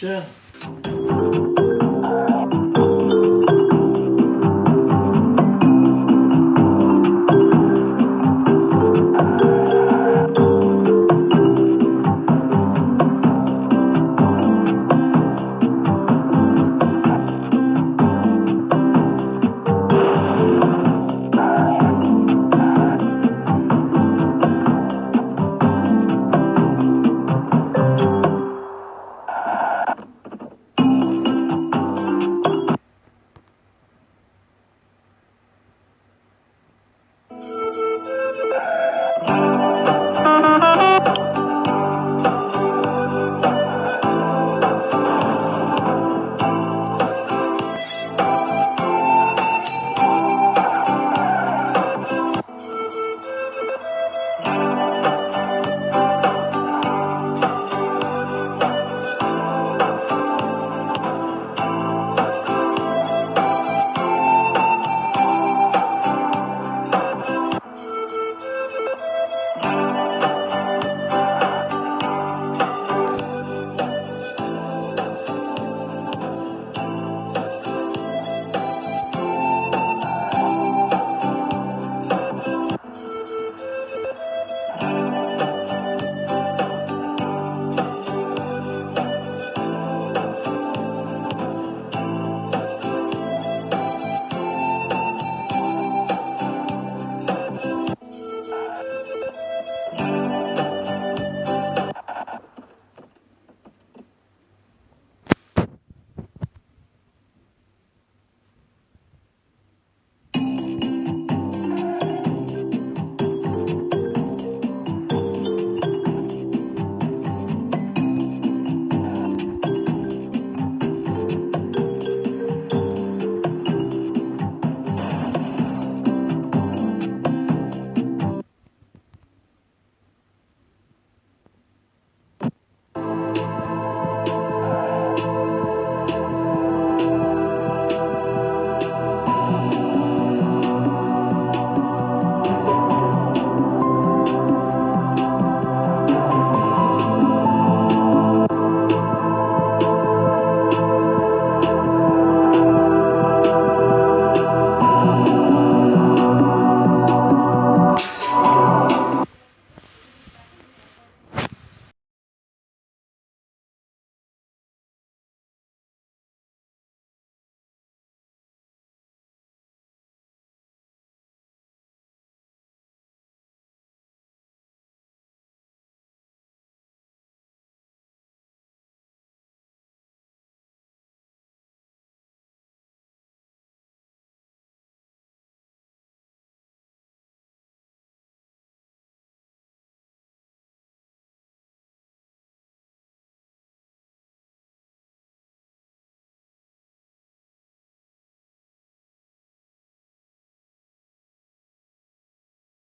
是。